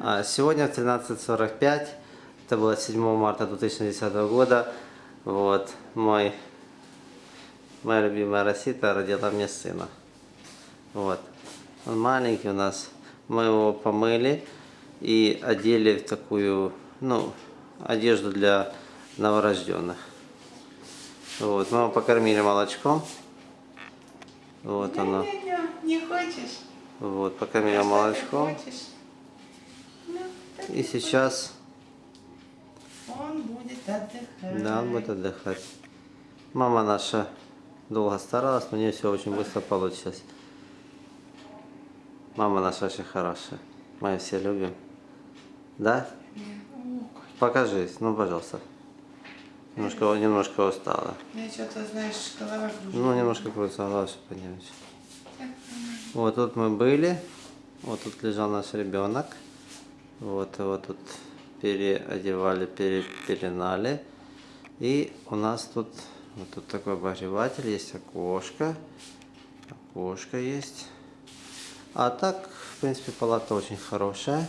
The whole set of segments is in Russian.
А, Сегодня в 13.45, это было 7 марта 2010 года, вот, мой, моя любимая Росита родила мне сына. Вот, он маленький у нас, мы его помыли и одели в такую, ну, одежду для новорожденных. Вот, мы его покормили молочком. Вот оно. Не, не, не хочешь? Вот, покормили молочком. хочешь? И сейчас, Он будет отдыхать. да, он будет отдыхать. Мама наша долго старалась, но у нее все очень быстро получилось. Мама наша очень хорошая. Мы ее все любим. Да? Покажись, ну, пожалуйста. Немножко, немножко устала. Я что-то, знаешь, голова кружится. Ну, немножко крутится голова, чтобы понять. Вот тут мы были. Вот тут лежал наш ребенок. Вот его тут переодевали, перепеленали. И у нас тут вот тут такой обогреватель, есть окошко. Окошко есть. А так, в принципе, палата очень хорошая.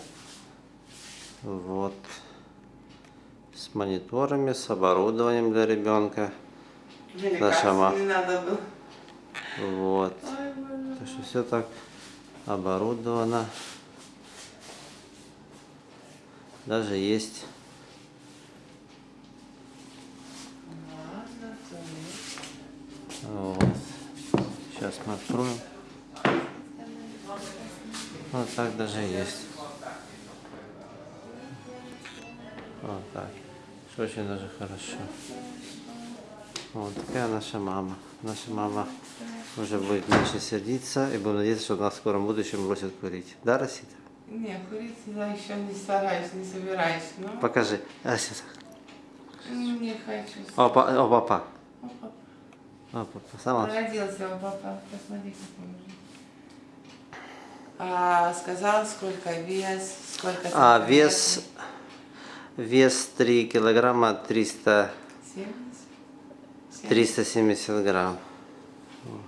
Вот. С мониторами, с оборудованием для ребенка. Мне наша кажется, не надо было. Вот. Ой. Так что все так оборудовано. Даже есть вот. Сейчас мы откроем. Вот так даже есть. Вот так. Очень даже хорошо. Вот такая наша мама. Наша мама уже будет меньше сердиться и будем надеяться, что она в скором будущем бросит курить. Да, Росита? Не, курить я еще не стараюсь, не собираюсь. Но Покажи. А, сейчас. не хочу. О, па- о, папа. Опа. О, папа. Сама. Родился у папа. Посмотри, какой. А, сказал, сколько вес, сколько А, вес, вес 3 килограмма 300, 70? 370 грамм. Вот.